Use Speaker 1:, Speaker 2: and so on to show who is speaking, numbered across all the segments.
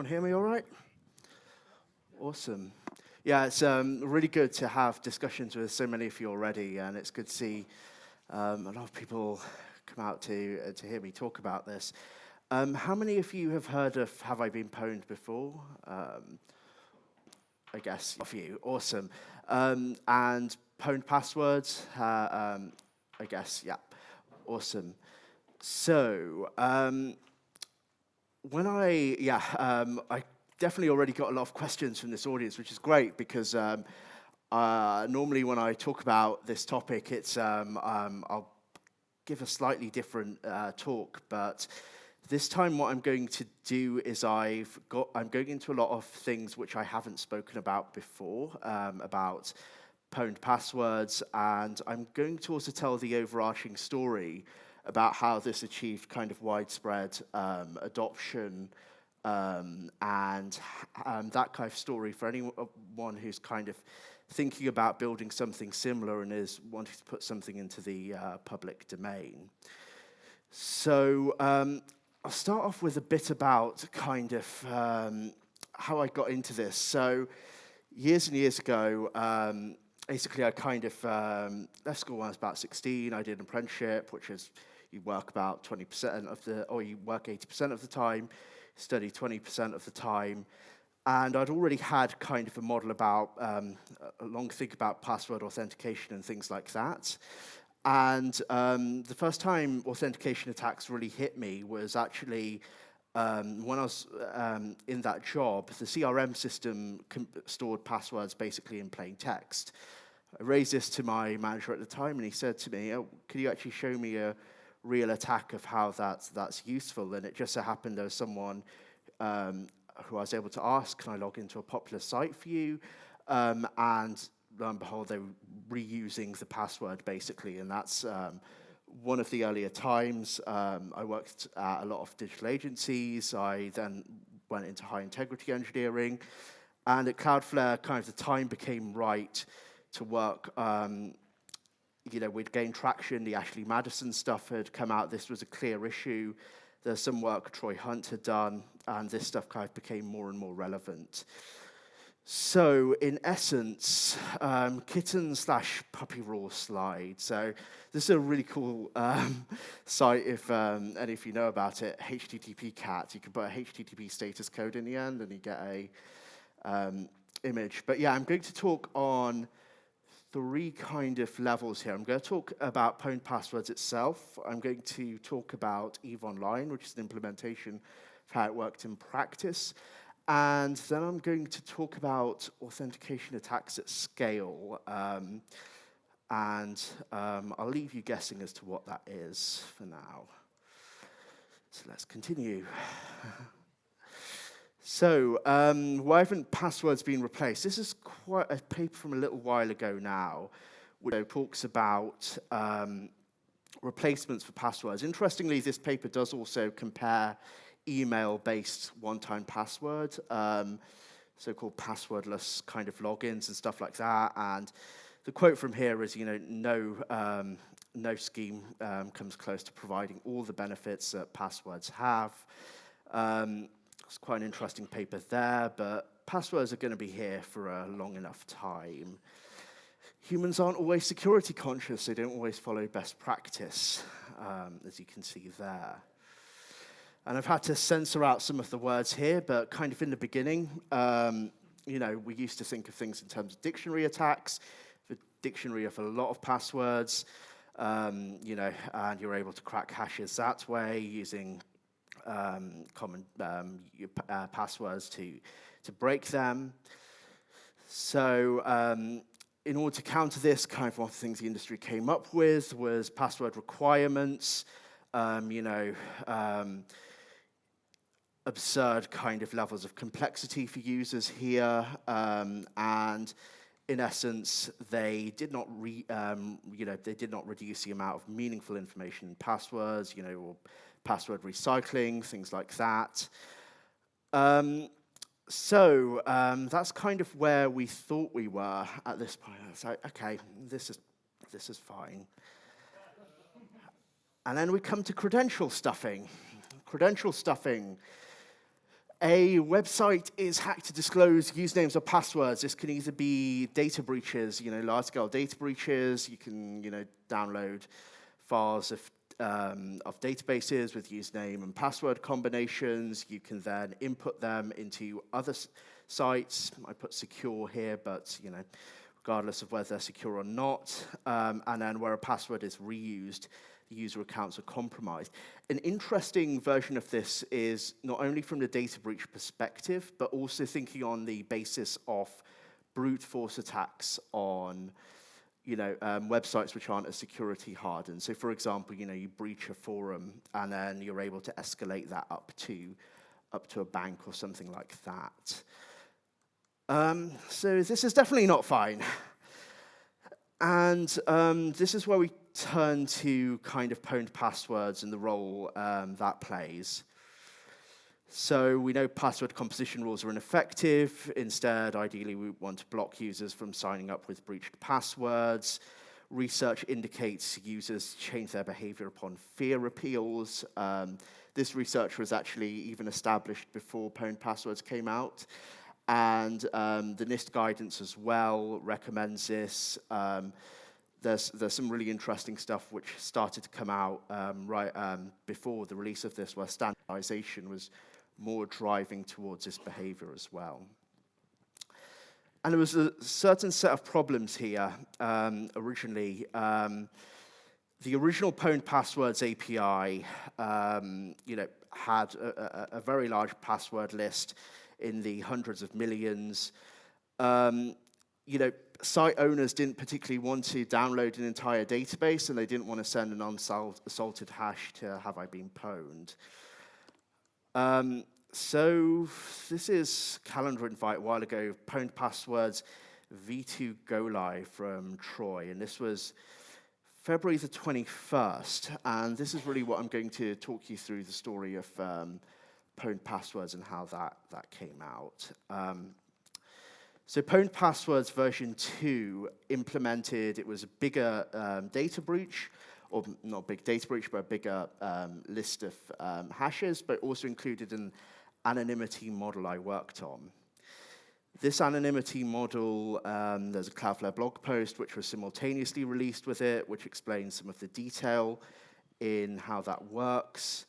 Speaker 1: Everyone hear me all right? Awesome. Yeah, it's um, really good to have discussions with so many of you already, and it's good to see um, a lot of people come out to, uh, to hear me talk about this. Um, how many of you have heard of Have I Been Pwned before? Um, I guess a few. Awesome. Um, and pwned passwords? Uh, um, I guess, yeah. Awesome. So, when I, yeah, um, I definitely already got a lot of questions from this audience, which is great because um, uh, normally when I talk about this topic, it's um, um, I'll give a slightly different uh, talk, but this time what I'm going to do is I've got, I'm going into a lot of things which I haven't spoken about before, um, about pwned passwords, and I'm going to also tell the overarching story about how this achieved kind of widespread um, adoption um, and um, that kind of story for anyone who's kind of thinking about building something similar and is wanting to put something into the uh, public domain. So um, I'll start off with a bit about kind of um, how I got into this. So years and years ago, um, basically I kind of um, left school when I was about 16. I did an apprenticeship, which is you work about 20% of the, or you work 80% of the time, study 20% of the time. And I'd already had kind of a model about, um, a long think about password authentication and things like that. And um, the first time authentication attacks really hit me was actually um, when I was um, in that job, the CRM system stored passwords basically in plain text. I raised this to my manager at the time, and he said to me, oh, could you actually show me a real attack of how that's, that's useful? And it just so happened there was someone um, who I was able to ask, can I log into a popular site for you? Um, and lo and behold, they were reusing the password, basically, and that's um, one of the earlier times. Um, I worked at a lot of digital agencies. I then went into high integrity engineering, and at Cloudflare, kind of the time became right to work. Um, you know, we'd gained traction. The Ashley Madison stuff had come out. This was a clear issue. There's some work Troy Hunt had done, and this stuff kind of became more and more relevant. So, in essence, um, kitten slash puppy raw slide. So, this is a really cool um, site if um, any of you know about it. HTTP cat. You can put a HTTP status code in the end, and you get a um, image. But yeah, I'm going to talk on three kind of levels here. I'm going to talk about Pwned Passwords itself. I'm going to talk about EVE Online, which is an implementation of how it worked in practice. And then I'm going to talk about authentication attacks at scale. Um, and um, I'll leave you guessing as to what that is for now. So let's continue. So, um, why haven't passwords been replaced? This is quite a paper from a little while ago now, which talks about um, replacements for passwords. Interestingly, this paper does also compare email-based one-time password, um, so-called passwordless kind of logins and stuff like that. And the quote from here is, you know, no, um, no scheme um, comes close to providing all the benefits that passwords have. Um, it's quite an interesting paper there, but passwords are going to be here for a long enough time. Humans aren't always security conscious. They don't always follow best practice, um, as you can see there. And I've had to censor out some of the words here, but kind of in the beginning, um, you know, we used to think of things in terms of dictionary attacks, the dictionary of a lot of passwords, um, you know, and you're able to crack hashes that way using um, common um, uh, passwords to, to break them. So um, in order to counter this, kind of one of the things the industry came up with was password requirements, um, you know, um, absurd kind of levels of complexity for users here, um, and in essence, they did not re, you know, they did not reduce the amount of meaningful information in passwords, you know, or password recycling, things like that. Um, so um, that's kind of where we thought we were at this point. So, okay, this is, this is fine. And then we come to credential stuffing. Credential stuffing. a website is hacked to disclose usernames or passwords. This can either be data breaches, you know, large-scale data breaches. You can, you know, download files of, um, of databases with username and password combinations. You can then input them into other sites. I put secure here, but, you know, regardless of whether they're secure or not. Um, and then where a password is reused, the user accounts are compromised. An interesting version of this is not only from the data breach perspective, but also thinking on the basis of brute force attacks on you know, um, websites which aren't as security hardened. So for example, you know, you breach a forum and then you're able to escalate that up to, up to a bank or something like that. Um, so this is definitely not fine. And um, this is where we turn to kind of pwned passwords and the role um, that plays. So we know password composition rules are ineffective. Instead, ideally, we want to block users from signing up with breached passwords. Research indicates users change their behavior upon fear appeals. Um, this research was actually even established before pwned passwords came out. And um, the NIST guidance as well recommends this. Um, there's, there's some really interesting stuff which started to come out um, right um, before the release of this, where standardization was more driving towards this behavior as well. And there was a certain set of problems here um, originally. Um, the original Pwned Passwords API, um, you know, had a, a, a, very large password list in the hundreds of millions. Um, you know, site owners didn't particularly want to download an entire database and they didn't want to send an unsalted hash to have I been pwned. Um, so this is calendar invite a while ago, pwned passwords V2 go live from Troy. And this was February the 21st. And this is really what I'm going to talk you through the story of um, passwords and how that, that came out. Um, so Pwned Passwords version 2 implemented, it was a bigger um, data breach, or not big data breach, but a bigger um, list of um, hashes, but also included an anonymity model I worked on. This anonymity model, um, there's a Cloudflare blog post which was simultaneously released with it, which explains some of the detail in how that works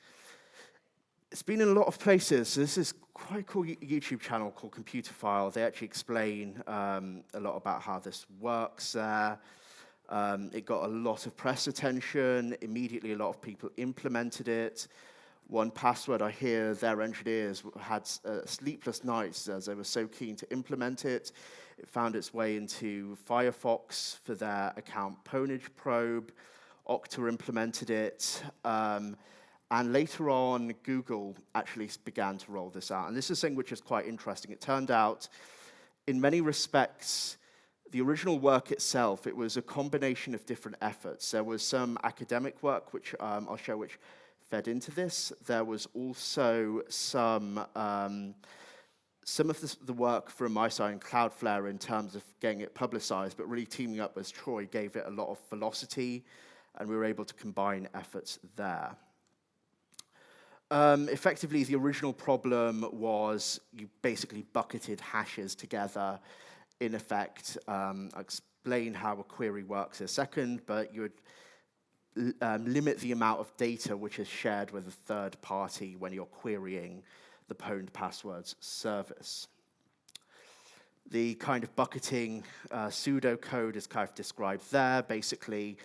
Speaker 1: it's been in a lot of places. So this is quite cool YouTube channel called Computer Computerphile. They actually explain um, a lot about how this works there. Um, it got a lot of press attention. Immediately, a lot of people implemented it. 1Password, I hear their engineers had uh, sleepless nights as they were so keen to implement it. It found its way into Firefox for their account pwnage probe. Okta implemented it. Um, and later on, Google actually began to roll this out. And this is something which is quite interesting. It turned out, in many respects, the original work itself, it was a combination of different efforts. There was some academic work, which um, I'll show, which fed into this. There was also some, um, some of the, the, work from my side and Cloudflare in terms of getting it publicized, but really teaming up with Troy gave it a lot of velocity, and we were able to combine efforts there. Um, effectively, the original problem was you basically bucketed hashes together. In effect, um, I'll explain how a query works in a second, but you would um, limit the amount of data which is shared with a third party when you're querying the pwned passwords service. The kind of bucketing uh, pseudocode is kind of described there. Basically,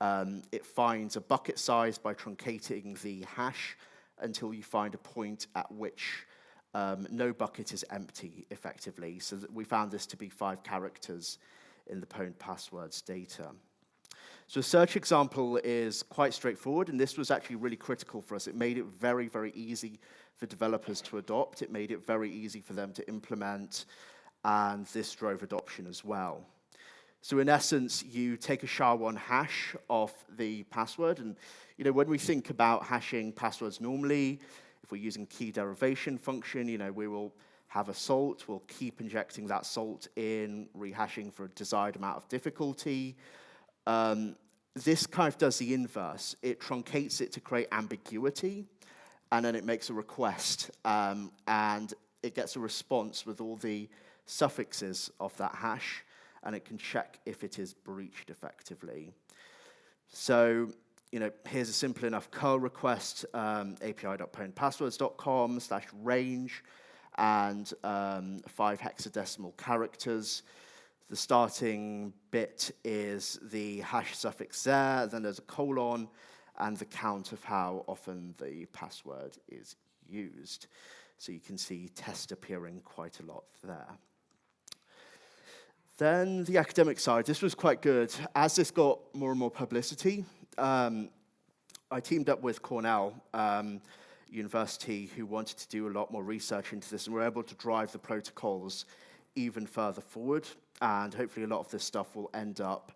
Speaker 1: um, it finds a bucket size by truncating the hash until you find a point at which um, no bucket is empty, effectively. So we found this to be five characters in the pwned passwords data. So a search example is quite straightforward, and this was actually really critical for us. It made it very, very easy for developers to adopt. It made it very easy for them to implement, and this drove adoption as well. So in essence, you take a SHA-1 hash of the password. And you know, when we think about hashing passwords normally, if we're using key derivation function, you know, we will have a salt. We'll keep injecting that salt in, rehashing for a desired amount of difficulty. Um, this kind of does the inverse. It truncates it to create ambiguity. and then it makes a request, um, and it gets a response with all the suffixes of that hash, and it can check if it is breached effectively. So, you know, here's a simple enough curl request, um, api.pwnedpasswords.com slash range, and um, five hexadecimal characters. The starting bit is the hash suffix there, then there's a colon, and the count of how often the password is used. So you can see test appearing quite a lot there. Then the academic side, this was quite good. As this got more and more publicity, um, I teamed up with Cornell um, University, who wanted to do a lot more research into this, and we were able to drive the protocols even further forward. And hopefully a lot of this stuff will end up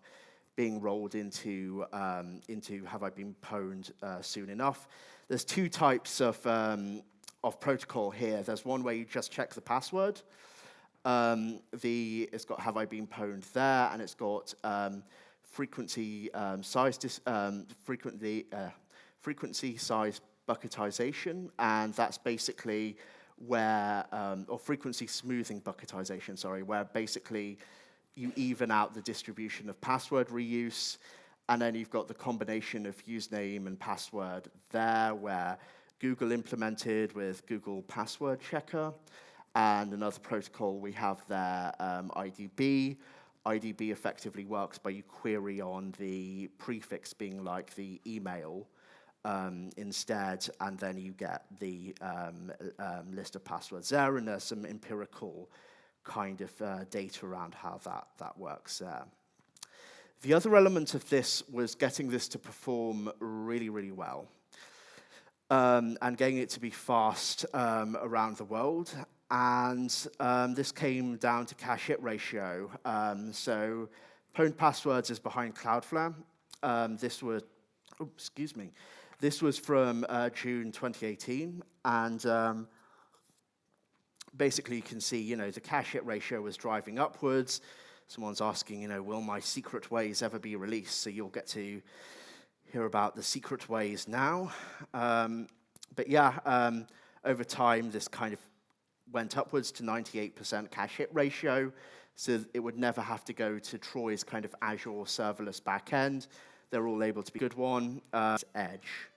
Speaker 1: being rolled into, um, into Have I Been Pwned uh, soon enough. There's two types of, um, of protocol here. There's one where you just check the password, um, the, it's got have I been pwned there, and it's got um, frequency um, size, dis, um, frequently, uh, frequency size bucketization, and that's basically where, um, or frequency smoothing bucketization, sorry, where basically you even out the distribution of password reuse, and then you've got the combination of username and password there, where Google implemented with Google Password Checker, and another protocol we have there, um, IDB. IDB effectively works by you query on the prefix being like the email um, instead, and then you get the um, um, list of passwords there, and there's some empirical kind of uh, data around how that, that works there. The other element of this was getting this to perform really, really well. Um, and getting it to be fast um, around the world and um, this came down to cache hit ratio. Um, so Pwned Passwords is behind Cloudflare. Um, this was, oh, excuse me, this was from uh, June 2018, and um, basically you can see, you know, the cache hit ratio was driving upwards. Someone's asking, you know, will my secret ways ever be released? So you'll get to hear about the secret ways now. Um, but yeah, um, over time, this kind of went upwards to 98% cache hit ratio, so it would never have to go to Troy's kind of Azure serverless backend. They're all able to be a good one. Uh, Edge.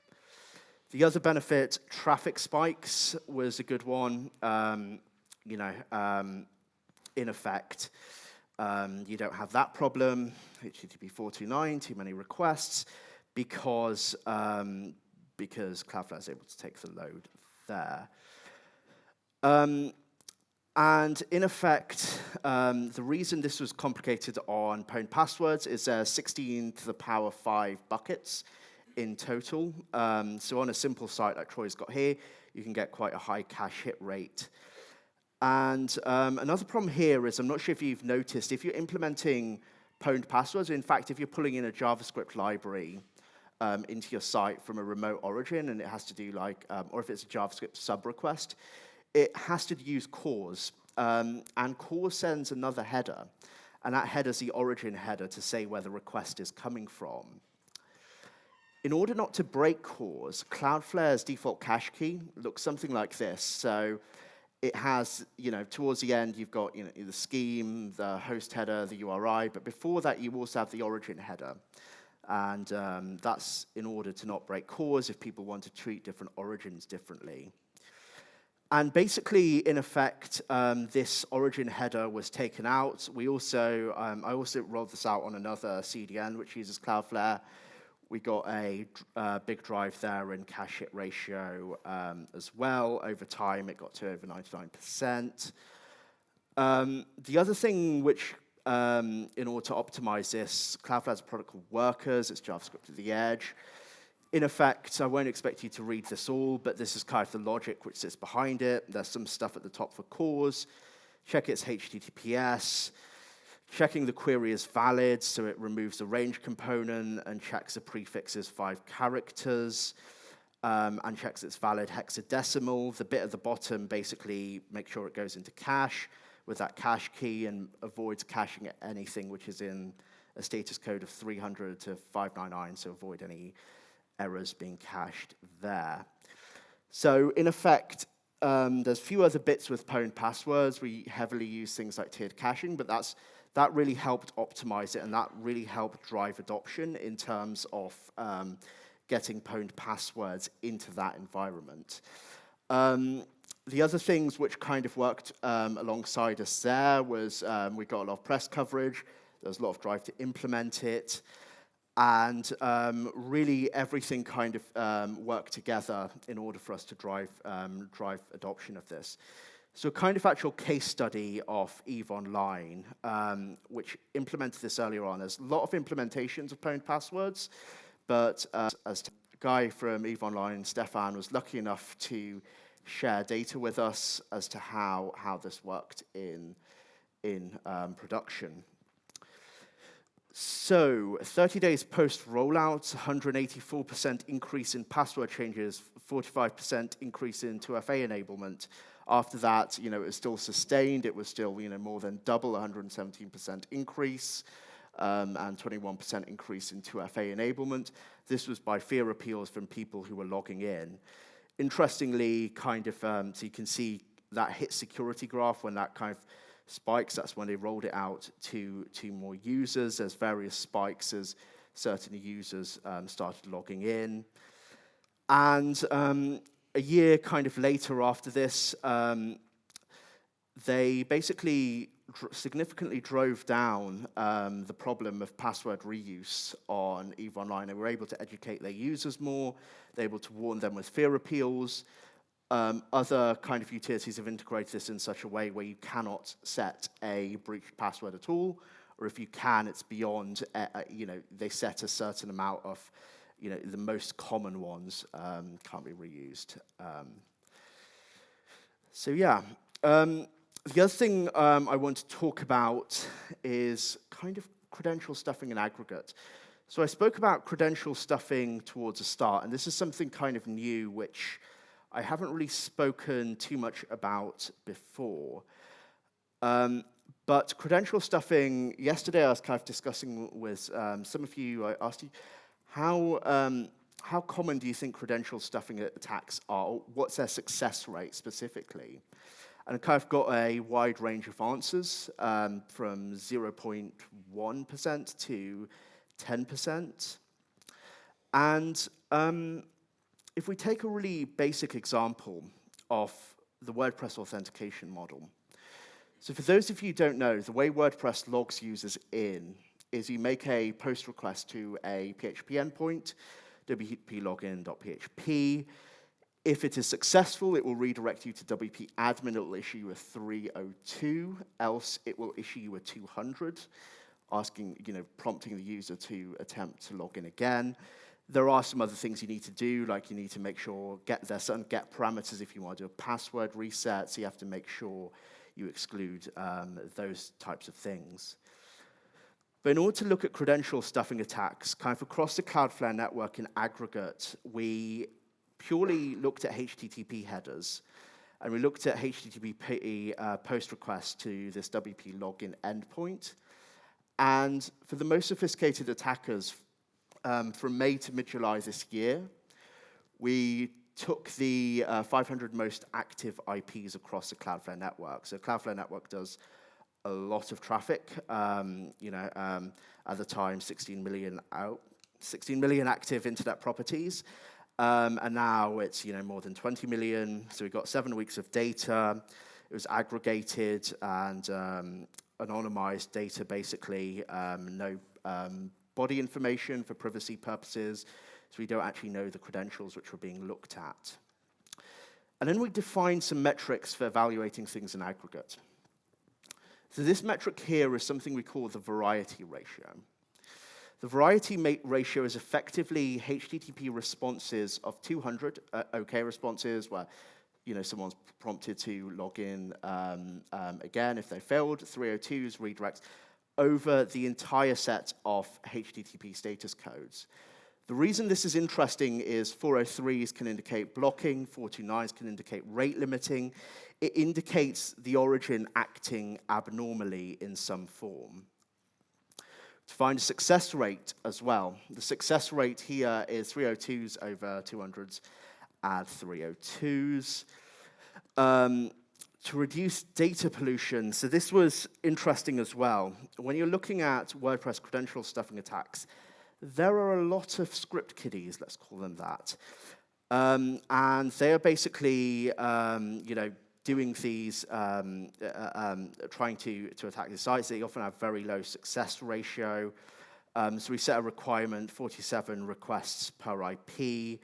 Speaker 1: The other benefit, traffic spikes, was a good one. Um, you know, um, in effect, um, you don't have that problem, HTTP 429, too many requests, because, um, because Cloudflare is able to take the load there. Um, and in effect, um, the reason this was complicated on Pwned Passwords is there 16 to the power 5 buckets in total. Um, so on a simple site like Troy's got here, you can get quite a high cache hit rate. And um, another problem here is, I'm not sure if you've noticed, if you're implementing Pwned Passwords, in fact, if you're pulling in a JavaScript library um, into your site from a remote origin, and it has to do like, um, or if it's a JavaScript sub request, it has to use CORS, um, and CORS sends another header, and that header is the origin header to say where the request is coming from. In order not to break CORS, Cloudflare's default cache key looks something like this. So it has, you know, towards the end, you've got you know, the scheme, the host header, the URI, but before that, you also have the origin header. And um, that's in order to not break CORS if people want to treat different origins differently. And basically, in effect, um, this origin header was taken out. We also, um, I also rolled this out on another CDN, which uses Cloudflare. We got a uh, big drive there in cache hit ratio um, as well. Over time, it got to over 99%. Um, the other thing which, um, in order to optimize this, Cloudflare has a product called Workers. It's JavaScript at the edge in effect, I won't expect you to read this all, but this is kind of the logic which sits behind it. There's some stuff at the top for CORS. Check its HTTPS. Checking the query is valid, so it removes the range component and checks the prefix is five characters. Um, and checks it's valid hexadecimal. The bit at the bottom basically makes sure it goes into cache with that cache key and avoids caching anything which is in a status code of 300 to 599, so avoid any errors being cached there. So in effect, um, there's a few other bits with pwned passwords. We heavily use things like tiered caching, but that's, that really helped optimize it, and that really helped drive adoption in terms of um, getting pwned passwords into that environment. Um, the other things which kind of worked um, alongside us there was um, we got a lot of press coverage, there was a lot of drive to implement it, and um, really everything kind of um, worked together in order for us to drive, um, drive adoption of this. So a kind of actual case study of EVE Online, um, which implemented this earlier on. There's a lot of implementations of pwned passwords, but uh, as a guy from EVE Online, Stefan, was lucky enough to share data with us as to how, how this worked in, in um, production. So, 30 days post rollout, 184% increase in password changes, 45% increase in 2FA enablement. After that, you know, it was still sustained. It was still, you know, more than double, 117% increase, um, and 21% increase in 2FA enablement. This was by fear appeals from people who were logging in interestingly, kind of, um, so you can see that hit security graph when that kind of spikes, that's when they rolled it out to, to more users. There's various spikes as certain users um, started logging in. And um, a year kind of later after this, um, they basically dr significantly drove down um, the problem of password reuse on EVE Online. They were able to educate their users more. They were able to warn them with fear appeals. Um, other kind of utilities have integrated this in such a way where you cannot set a breached password at all, or if you can, it's beyond, uh, uh, you know, they set a certain amount of, you know, the most common ones um, can't be reused. Um, so yeah, um, the other thing um, I want to talk about is kind of credential stuffing in aggregate. So I spoke about credential stuffing towards the start, and this is something kind of new which I haven't really spoken too much about before. Um, but credential stuffing, yesterday I was kind of discussing with um, some of you, I asked you, how, um, how common do you think credential stuffing attacks are? What's their success rate specifically? And I kind of got a wide range of answers um, from 0.1% to 10%. And um, if we take a really basic example of the WordPress authentication model, so for those of you who don't know, the way WordPress logs users in is you make a post request to a PHP endpoint, wp login.php. if it is successful, it will redirect you to WP admin. It will issue you a 302, else it will issue you a 200, asking, you know, prompting the user to attempt to log in again. There are some other things you need to do, like you need to make sure get there's certain get parameters if you want to do a password reset, so you have to make sure you exclude um, those types of things. But in order to look at credential stuffing attacks, kind of across the Cloudflare network in aggregate, we purely looked at HTTP headers, and we looked at HTTP uh, post requests to this WP login endpoint. And for the most sophisticated attackers, um, from May to mid-July this year, we took the uh, 500 most active IPs across the Cloudflare network. So Cloudflare network does a lot of traffic. Um, you know, um, at the time, 16 million out, 16 million active internet properties. Um, and now it's you know more than 20 million. So we've got seven weeks of data. It was aggregated and um, anonymized data, basically. Um, no um, body information for privacy purposes. So we don't actually know the credentials which were being looked at. And then we defined some metrics for evaluating things in aggregate. So this metric here is something we call the variety ratio. The variety ratio is effectively HTTP responses of 200 uh, OK responses where you know, someone's prompted to log in um, um, again if they failed, 302s, redirects, over the entire set of HTTP status codes. The reason this is interesting is 403s can indicate blocking, 429s can indicate rate limiting. It indicates the origin acting abnormally in some form to find a success rate as well. The success rate here is 302s over 200s, add 302s. Um, to reduce data pollution, so this was interesting as well. When you're looking at WordPress credential stuffing attacks, there are a lot of script kiddies, let's call them that. Um, and they are basically, um, you know, doing these, um, uh, um, trying to, to attack the sites. They often have very low success ratio. Um, so we set a requirement, 47 requests per IP,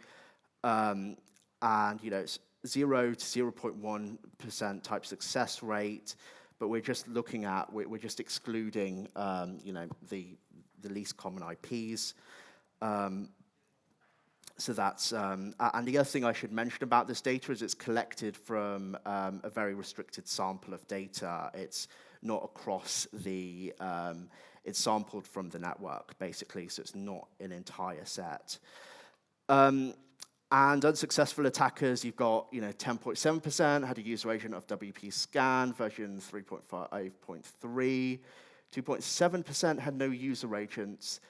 Speaker 1: um, and you know, it's 0 to 0.1% type success rate, but we're just looking at, we're, we're just excluding, um, you know, the, the least common IPs. Um, so that's, um, and the other thing I should mention about this data is it's collected from um, a very restricted sample of data. It's not across the, um, it's sampled from the network, basically, so it's not an entire set. Um, and unsuccessful attackers, you've got you know 10.7% had a user agent of WP Scan version 3.5.3, 2.7% had no user agents,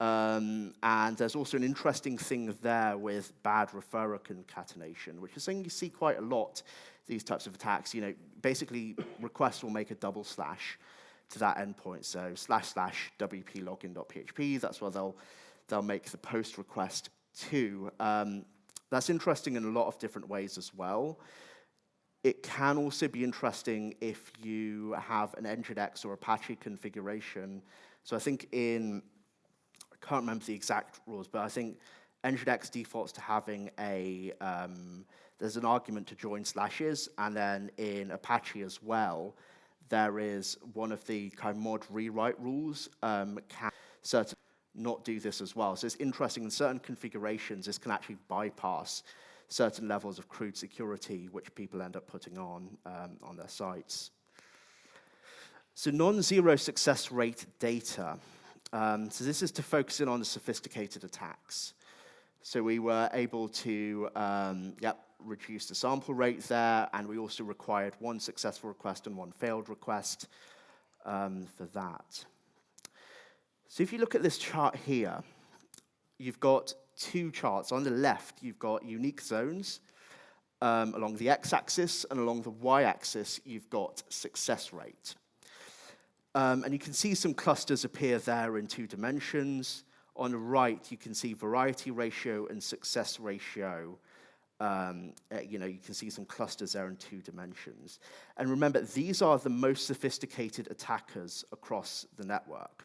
Speaker 1: um, and there's also an interesting thing there with bad referrer concatenation, which is something you see quite a lot, these types of attacks. You know, basically requests will make a double slash to that endpoint. So slash slash wp login.php, that's where they'll, they'll make the post request to. Um, that's interesting in a lot of different ways as well. It can also be interesting if you have an Nginx or Apache configuration. So I think in, I can't remember the exact rules, but I think Nginx defaults to having a, um, there's an argument to join slashes, and then in Apache as well, there is one of the kind of mod rewrite rules um, can certain not do this as well. So it's interesting in certain configurations, this can actually bypass certain levels of crude security which people end up putting on um, on their sites. So non-zero success rate data. Um, so this is to focus in on the sophisticated attacks. So we were able to um, yep, reduce the sample rate there, and we also required one successful request and one failed request um, for that. So if you look at this chart here, you've got two charts. On the left, you've got unique zones. Um, along the x-axis and along the y-axis, you've got success rate. Um, and you can see some clusters appear there in two dimensions. On the right, you can see variety ratio and success ratio. Um, uh, you know, you can see some clusters there in two dimensions. And remember, these are the most sophisticated attackers across the network.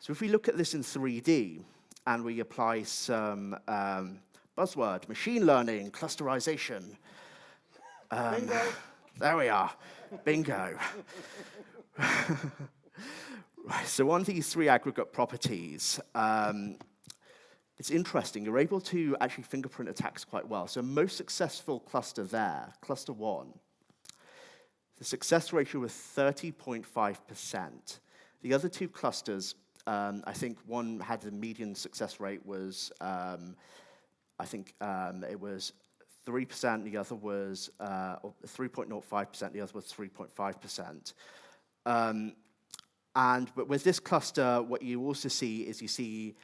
Speaker 1: So if we look at this in 3D and we apply some um, buzzword, machine learning, clusterization.
Speaker 2: Um, Bingo.
Speaker 1: There we are. Bingo. Right, so on these three aggregate properties, um, it's interesting. You're able to actually fingerprint attacks quite well. So most successful cluster there, cluster one, the success ratio was 30.5%. The other two clusters um, I think one had the median success rate was, um, I think um, it was 3%, the other was 3.05%, uh, the other was 3.5%. Um, and but with this cluster, what you also see is you see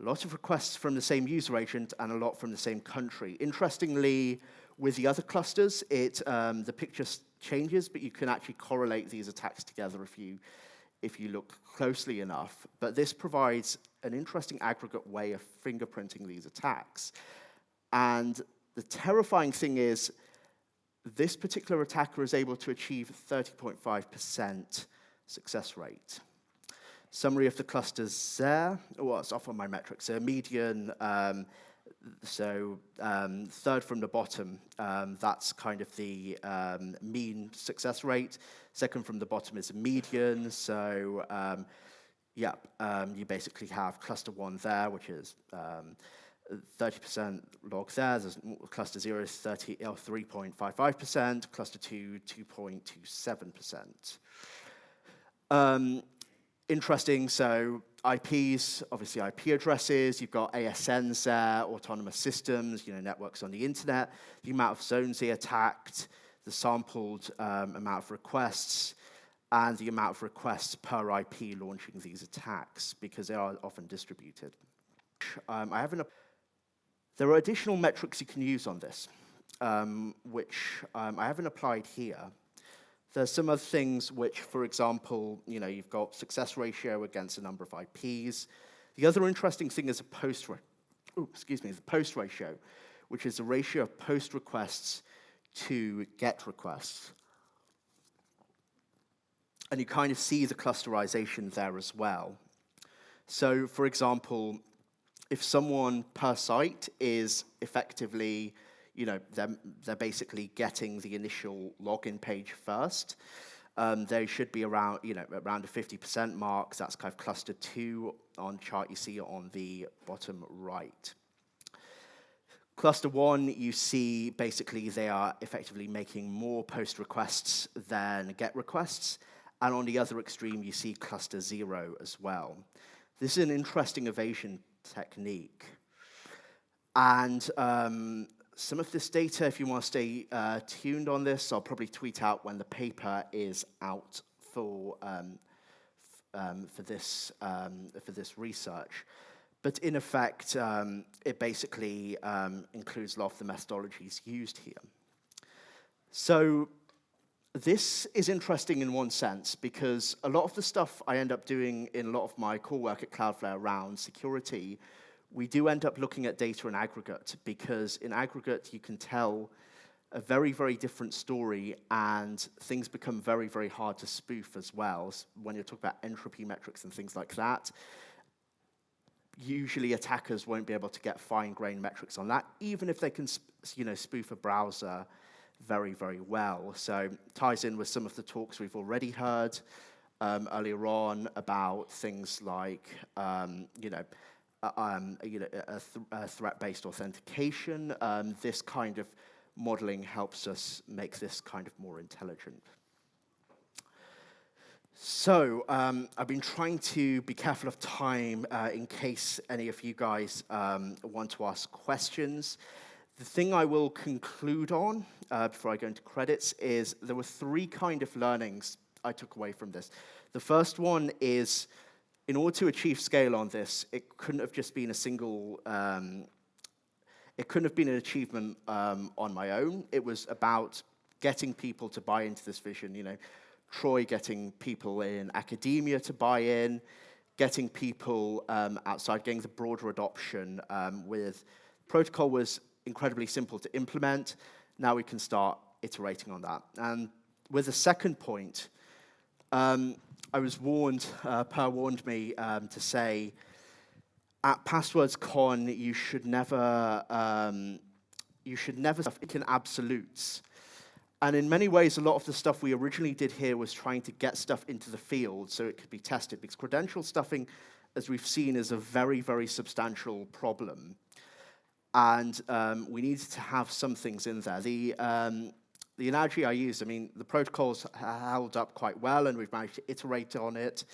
Speaker 1: a lot of requests from the same user agent and a lot from the same country. Interestingly, with the other clusters, it um, the picture changes, but you can actually correlate these attacks together if you if you look closely enough, but this provides an interesting aggregate way of fingerprinting these attacks. And the terrifying thing is, this particular attacker is able to achieve 30.5% success rate. Summary of the clusters there. Well, it's off on my metrics. So median um, so um, third from the bottom, um, that's kind of the um, mean success rate. Second from the bottom is median. So um, yeah, um, you basically have cluster one there, which is 30% um, log there. There's cluster zero is 30, 3.55%, cluster two, 2.27%. Um, interesting, so IPs, obviously IP addresses, you've got ASNs there, autonomous systems, you know, networks on the internet, the amount of zones they attacked, the sampled um, amount of requests, and the amount of requests per IP launching these attacks, because they are often distributed. Um, I have an There are additional metrics you can use on this, um, which um, I haven't applied here. There's some other things which, for example, you know, you've got success ratio against a number of IPs. The other interesting thing is a post, ooh, excuse me, the post ratio, which is the ratio of post requests to get requests. And you kind of see the clusterization there as well. So, for example, if someone per site is effectively, you know, they're, they're basically getting the initial login page first, um, they should be around, you know, around a 50% mark. That's kind of cluster two on chart you see on the bottom right. Cluster one, you see basically they are effectively making more post requests than get requests. And on the other extreme, you see cluster zero as well. This is an interesting evasion technique. And um, some of this data, if you want to stay uh, tuned on this, I'll probably tweet out when the paper is out for, um, um, for, this, um, for this research. But in effect, um, it basically um, includes a lot of the methodologies used here. So this is interesting in one sense because a lot of the stuff I end up doing in a lot of my core work at Cloudflare around security, we do end up looking at data in aggregate because in aggregate you can tell a very, very different story and things become very, very hard to spoof as well when you talk about entropy metrics and things like that usually attackers won't be able to get fine-grained metrics on that, even if they can you know, spoof a browser very, very well. So ties in with some of the talks we've already heard um, earlier on about things like, um, you know, um, you know, a, th a threat-based authentication. Um, this kind of modeling helps us make this kind of more intelligent. So um, I've been trying to be careful of time uh, in case any of you guys um, want to ask questions. The thing I will conclude on uh, before I go into credits is there were three kind of learnings I took away from this. The first one is in order to achieve scale on this, it couldn't have just been a single, um, it couldn't have been an achievement um, on my own. It was about getting people to buy into this vision, you know, Troy getting people in academia to buy in, getting people um, outside, getting the broader adoption um, with protocol was incredibly simple to implement. Now we can start iterating on that. And with the second point, um, I was warned, uh, Per warned me um, to say, at PasswordsCon, you should never, um, you should never speak in absolutes. And in many ways, a lot of the stuff we originally did here was trying to get stuff into the field so it could be tested, because credential stuffing, as we've seen, is a very, very substantial problem. And um, we needed to have some things in there. The, um, the analogy I used, I mean, the protocol's held up quite well, and we've managed to iterate on it,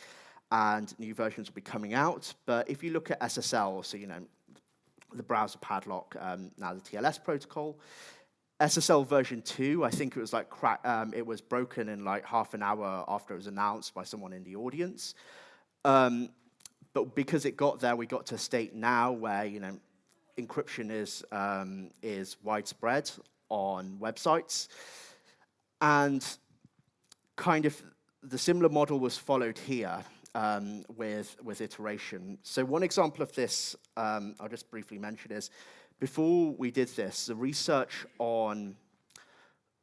Speaker 1: and new versions will be coming out. But if you look at SSL, so, you know, the browser padlock, um, now the TLS protocol, SSL version 2, I think it was like um, it was broken in like half an hour after it was announced by someone in the audience. Um, but because it got there, we got to a state now where you know encryption is um, is widespread on websites, and kind of the similar model was followed here um, with with iteration. So one example of this, um, I'll just briefly mention is before we did this, the research on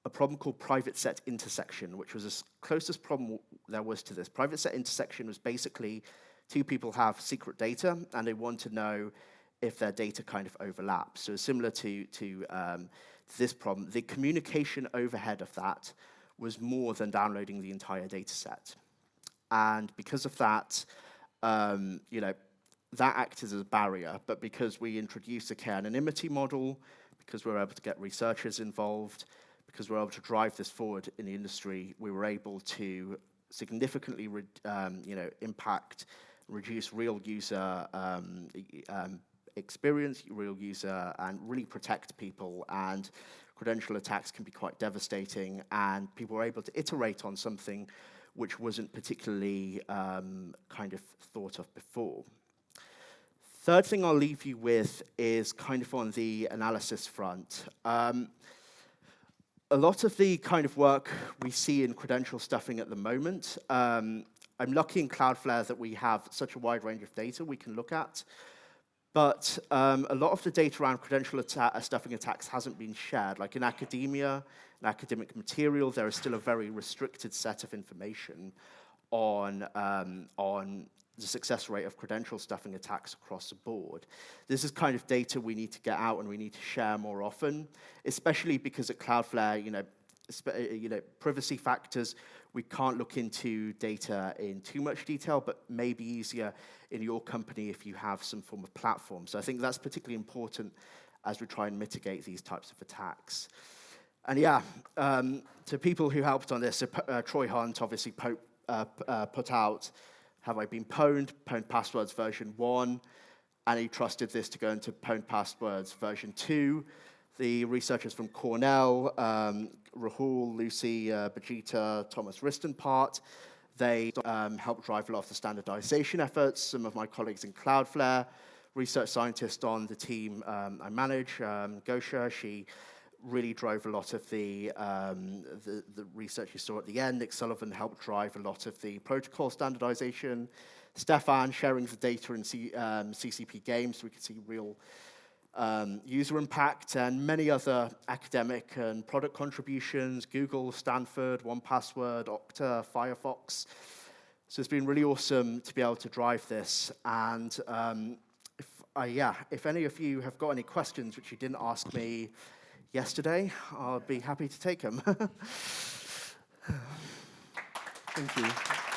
Speaker 1: a problem called private set intersection, which was the closest problem there was to this. Private set intersection was basically two people have secret data and they want to know if their data kind of overlaps. So similar to, to, um, to this problem, the communication overhead of that was more than downloading the entire data set. And because of that, um, you know, that acted as a barrier, but because we introduced a k-anonymity model, because we were able to get researchers involved, because we were able to drive this forward in the industry, we were able to significantly um, you know, impact, reduce real user um, um, experience, real user, and really protect people. And credential attacks can be quite devastating, and people are able to iterate on something which wasn't particularly um, kind of thought of before. Third thing I'll leave you with is kind of on the analysis front. Um, a lot of the kind of work we see in credential stuffing at the moment, um, I'm lucky in Cloudflare that we have such a wide range of data we can look at. But um, a lot of the data around credential atta uh, stuffing attacks hasn't been shared. Like in academia, in academic material, there is still a very restricted set of information on, um, on the success rate of credential stuffing attacks across the board. This is kind of data we need to get out and we need to share more often, especially because at Cloudflare, you know, uh, you know, privacy factors, we can't look into data in too much detail, but maybe easier in your company if you have some form of platform. So I think that's particularly important as we try and mitigate these types of attacks. And yeah, um, to people who helped on this, uh, Troy Hunt obviously uh, uh, put out Have I Been Pwned, Pwned Passwords version 1, and he trusted this to go into Pwned Passwords version 2. The researchers from Cornell, um, Rahul, Lucy, uh, Bijeeta, Thomas Ristenpart, they um, helped drive a lot of the standardization efforts. Some of my colleagues in Cloudflare, research scientist on the team um, I manage, um, Gosha, she really drove a lot of the, um, the, the, research you saw at the end. Nick Sullivan helped drive a lot of the protocol standardization. Stefan sharing the data in C, um, CCP games so we could see real um, user impact and many other academic and product contributions, Google, Stanford, 1Password, Okta, Firefox. So it's been really awesome to be able to drive this. And um, if, uh, yeah, if any of you have got any questions which you didn't ask me yesterday, I'll be happy to take them. Thank you.